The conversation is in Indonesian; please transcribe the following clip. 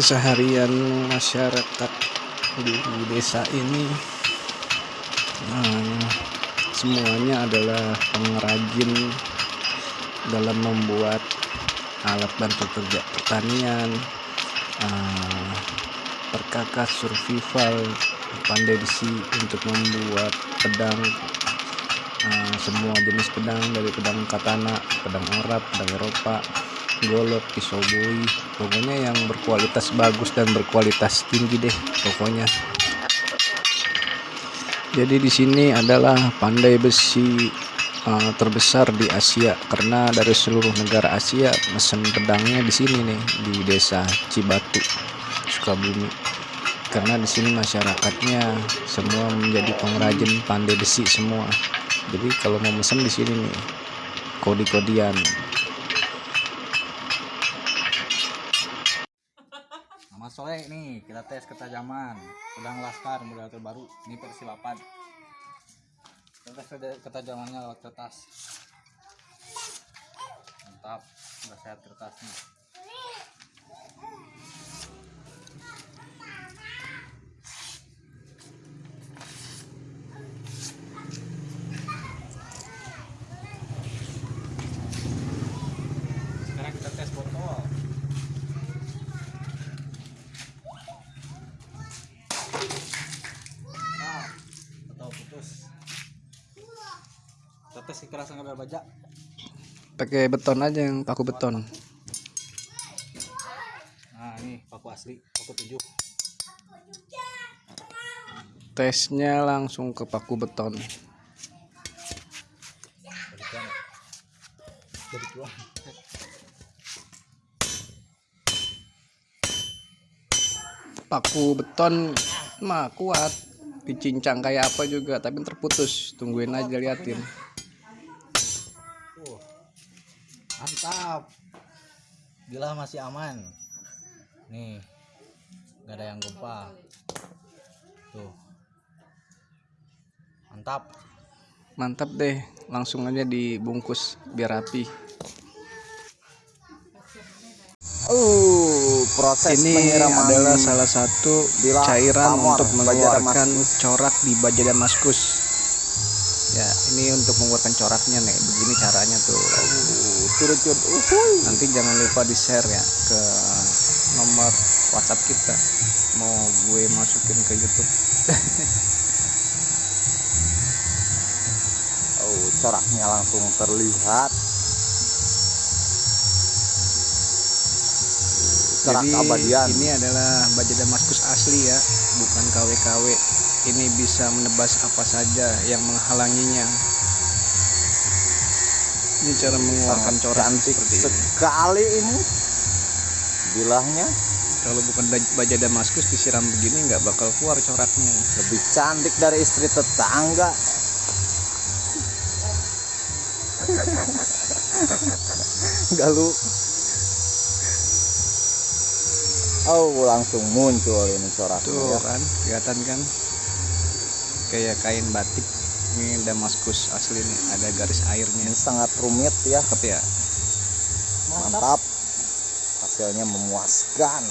keseharian masyarakat di desa ini. Eh, semuanya adalah pengrajin dalam membuat alat bantu kerja pertanian eh, perkakas survival pandai besi untuk membuat pedang eh, semua jenis pedang dari pedang katana pedang Arab pedang Eropa golok pisau boi pokoknya yang berkualitas bagus dan berkualitas tinggi deh pokoknya. Jadi di sini adalah pandai besi uh, terbesar di Asia. Karena dari seluruh negara Asia mesen pedangnya di sini nih di desa Cibatu Sukabumi. Karena di sini masyarakatnya semua menjadi pengrajin pandai besi semua. Jadi kalau mau mesen di sini nih kodi-kodian Nama sore nih. Kita tes ketajaman pedang laskar model terbaru ini versi 8 kita tes ketajamannya lewat kertas. Mantap udah sehat kertasnya sekarang kita tes botol Nah, atau putus. Tetes kekerasan kadar baja. pakai beton aja yang paku beton. Nah, ini paku asli, paku tujuh. tesnya langsung ke paku beton. Paku beton mah kuat. Dicincang kayak apa juga tapi terputus. Tungguin aja liatin Mantap. Gila masih aman. Nih. Gak ada yang gempa. Tuh. Mantap. mantap deh langsung aja dibungkus biar rapi Uh, proses ini adalah salah satu cairan untuk mengeluarkan corak di baja damaskus ya ini untuk mengeluarkan coraknya nih begini caranya tuh Uh, curut-curut. Uhuy. nanti jangan lupa di share ya ke nomor WhatsApp kita mau gue masukin ke YouTube Oh, coraknya langsung terlihat. Corak Jadi ini adalah baja Damaskus asli ya, bukan KW-KW. Ini bisa menebas apa saja yang menghalanginya. Ini cara mengeluarkan Sangat corak cantik seperti ini. sekali ini. Bilahnya Kalau bukan baja Damaskus disiram begini nggak bakal keluar coraknya. lebih cantik dari istri tetangga. Galuh. Oh, langsung muncul ini coraknya Tuh ya. kan, kelihatan kan? Kayak kain batik. Ini Damaskus asli nih, ada garis airnya. Ini sangat rumit ya. Cakep ya. Mantap. Hasilnya memuaskan.